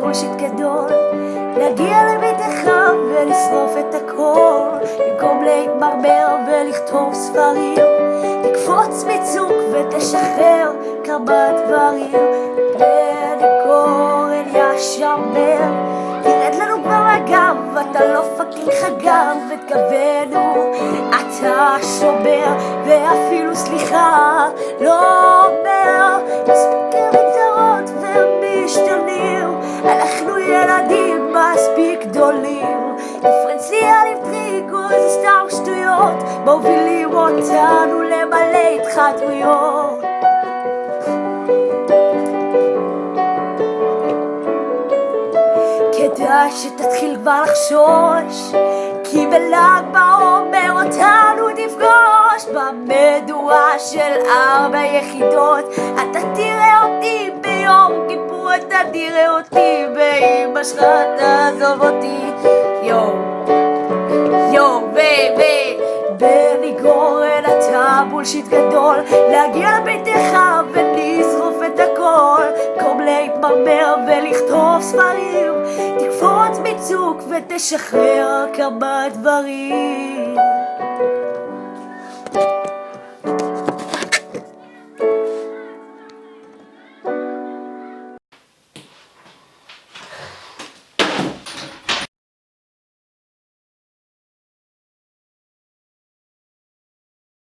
bullshit גדול להגיע לביתך ולשרוף את הכל במקום להתמרמר ולכתוב ספרים תקפוץ מצוק ותשחרר כמה דברים בני גורן ישמר. תרד לנו כבר מהגב אתה לא fucking חגב את גבנו אתה שומר ואפילו סליחה לא ילדים מספיק גדולים. דיפרנציאלים טריגו זה סתם שטויות מובילים אותנו למלא התחתויות כדאי שתתחיל כבר לחשוש כי בל"ג בעומר אותנו תפגוש במדורה של ארבע יחידות אתה אתה תראה אותי באמא שלך תעזוב אותי. יואו יואו baby בני גורן אתה bullshit גדול. להגיע לביתך ולשרוף את הכל. במקום להתמרמר ולכתוב ספרים. תקפוץ מצוק ותשחרר כמה דברים